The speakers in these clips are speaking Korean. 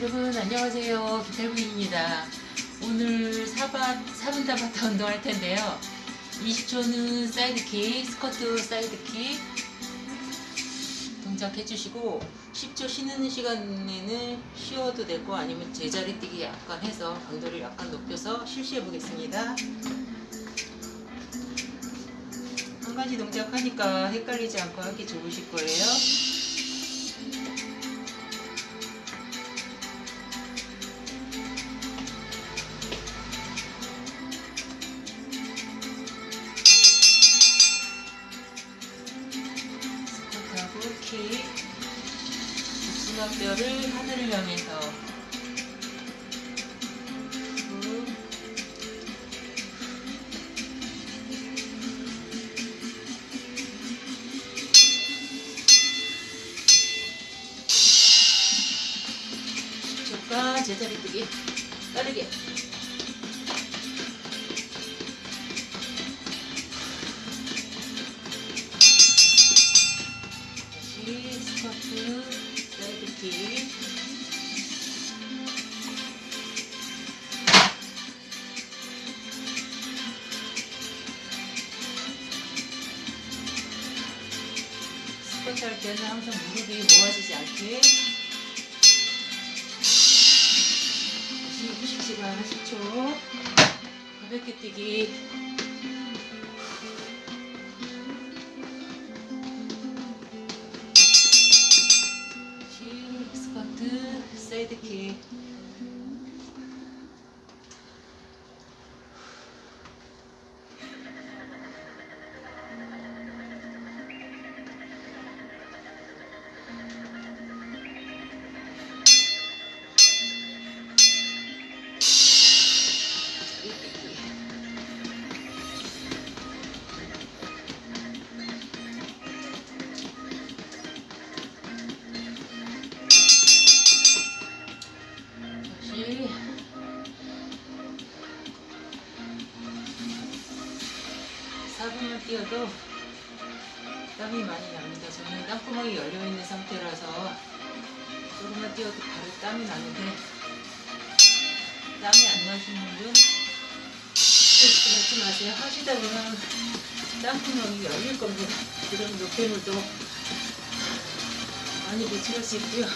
여러분 안녕하세요. 기탈부입니다. 오늘 4번, 4분 타바타 운동할 텐데요. 20초는 side kick squat side kick 동작 해주시고 10초 쉬는 시간에는 쉬어도 되고 아니면 제자리 뛰기 약간 해서 강도를 약간 높여서 실시해 보겠습니다. 한 가지 동작 하니까 헷갈리지 않고 하기 좋으실 거예요 복숭아뼈를 하늘을 향해서. 후. 조가 제자리 뜨기. 빠르게. 다시 스쿼트. 사 이드킥 스쿼트 할 때는 항상 무릎이 모아지지 않게. 다시 휴식 시간 10초. 가볍게 뛰기 다시 사분만 뛰어도 땀이 많이 납니다. 저는 땀구멍이 열려있는 상태라서 조금만 뛰어도 바로 땀이 나는데 땀이 안 나시는 분 받지 마세요. 하시다 보면 땀구멍이 열릴 겁니다. 그럼 노폐물도 많이 배출할 수 있고요.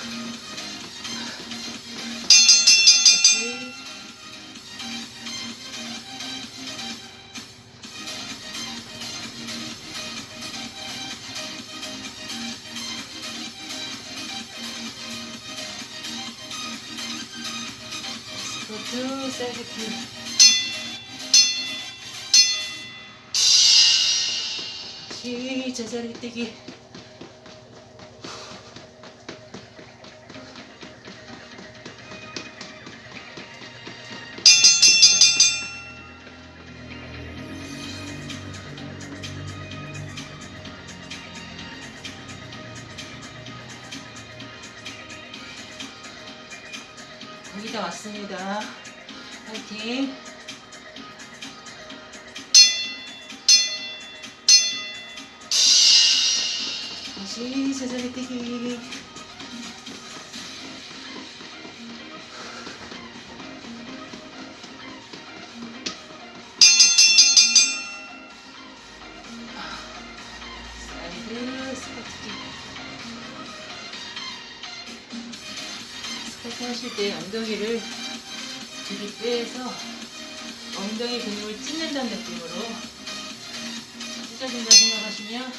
스쿼트 사이드킥 다시 제자 다 왔습니다. 파이팅! 다시 제자리 뛰기. 하실 때 엉덩이를 뒤로 빼서 엉덩이 근육을 찢는다는 느낌으로 찢어진다 생각하시면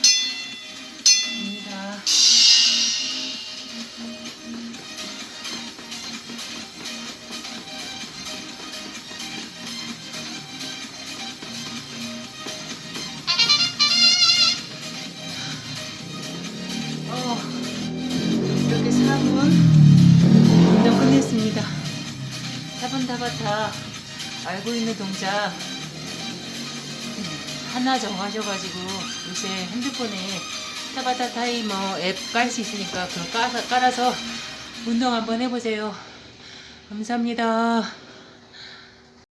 4분 타바타 알고 있는 동작 하나 정하셔가지고 요새 핸드폰에 타바타 타이머 앱 깔 수 있으니까 그거 깔아서 운동 한번 해보세요. 감사합니다.